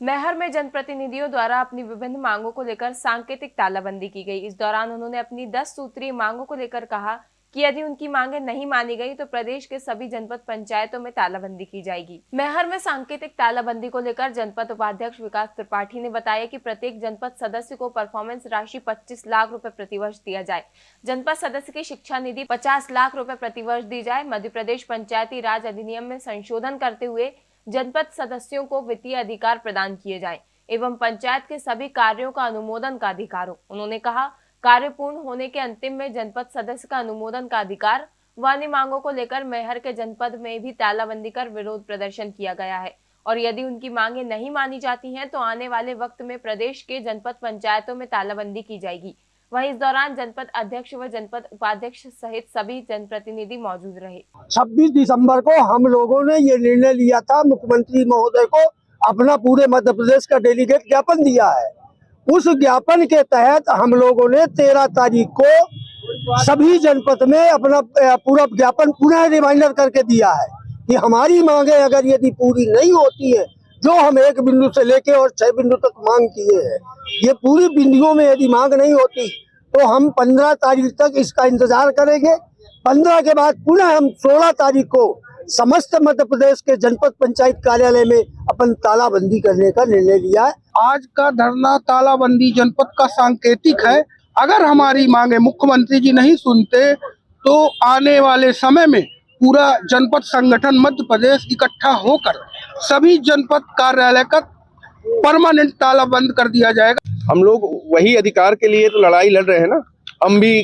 मैहर में जनप्रतिनिधियों द्वारा अपनी विभिन्न मांगों को लेकर सांकेतिक तालाबंदी की गई। इस दौरान उन्होंने अपनी 10 सूत्रीय मांगों को लेकर कहा कि यदि उनकी मांगे नहीं मानी गई तो प्रदेश के सभी जनपद पंचायतों में तालाबंदी की जाएगी। मेहर में सांकेतिक तालाबंदी को लेकर जनपद उपाध्यक्ष विकास त्रिपाठी ने बताया कि प्रत्येक जनपद सदस्य को परफॉर्मेंस राशि 25 लाख रुपए प्रतिवर्ष दिया जाए। जनपद सदस्य की शिक्षा निधि 50 लाख रुपए प्रतिवर्ष दी जाए। मध्य प्रदेश पंचायती राज अधिनियम में संशोधन करते हुए जनपद सदस्यों को वित्तीय अधिकार प्रदान किए जाएँ एवं पंचायत के सभी कार्यों का अनुमोदन का अधिकार हो। उन्होंने कहा, कार्य पूर्ण होने के अंतिम में जनपद सदस्य का अनुमोदन का अधिकार व अन्य मांगों को लेकर मेहर के जनपद में भी तालाबंदी कर विरोध प्रदर्शन किया गया है। और यदि उनकी मांगे नहीं मानी जाती हैं तो आने वाले वक्त में प्रदेश के जनपद पंचायतों में तालाबंदी की जाएगी। वहीं इस दौरान जनपद अध्यक्ष व जनपद उपाध्यक्ष सहित सभी जनप्रतिनिधि मौजूद रहे। 26 दिसंबर को हम लोगों ने ये निर्णय लिया था, मुख्यमंत्री महोदय को अपना पूरे मध्य प्रदेश का डेलीगेट ज्ञापन दिया है। उस ज्ञापन के तहत हम लोगों ने 13 तारीख को सभी जनपद में अपना पूरा ज्ञापन पुनः रिमाइंडर करके दिया है कि हमारी मांगे अगर यदि पूरी नहीं होती है, जो हम एक बिंदु से लेके और छह बिंदु तक मांग किए हैं, ये पूरी बिंदुओं में यदि मांग नहीं होती तो हम पंद्रह तारीख तक इसका इंतज़ार करेंगे। पंद्रह के बाद पुनः हम सोलह तारीख को समस्त मध्य प्रदेश के जनपद पंचायत कार्यालय में अपन तालाबंदी करने का निर्णय लिया है। आज का धरना तालाबंदी जनपद का सांकेतिक है। अगर हमारी मांगे मुख्यमंत्री जी नहीं सुनते तो आने वाले समय में पूरा जनपद संगठन मध्य प्रदेश इकट्ठा होकर सभी जनपद कार्यालय का परमानेंट ताला बंद कर दिया जाएगा। हम लोग वही अधिकार के लिए तो लड़ाई लड़ रहे हैं ना। हम भी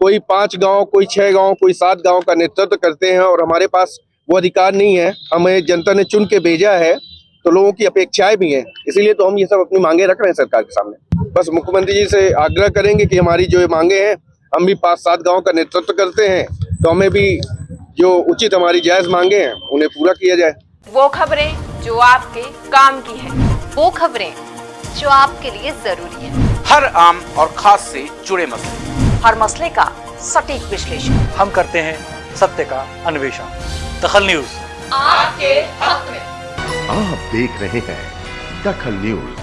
कोई पाँच गाँव, कोई छह गाँव, कोई सात गाँव का नेतृत्व करते हैं और हमारे पास वो अधिकार नहीं है। हमें जनता ने चुन के भेजा है तो लोगों की अपेक्षाएँ भी हैं। इसीलिए तो हम ये सब अपनी मांगे रख रहे हैं सरकार के सामने। बस मुख्यमंत्री जी से आग्रह करेंगे कि हमारी जो ये मांगे हैं, हम भी पाँच सात गाँव का नेतृत्व करते हैं तो हमें भी जो उचित हमारी जायज़ मांगे हैं, उन्हें पूरा किया जाए। वो खबरें जो आपके काम की है, वो खबरें जो आपके लिए ज़रूरी है। हर आम और खास से जुड़े मसले। हर मसले का सटीक विश्लेषण। हम करते हैं सत्य का अन्वेषण। दखल न्यूज़। आपके हक में। आप देख रहे हैं दखल न्यूज़।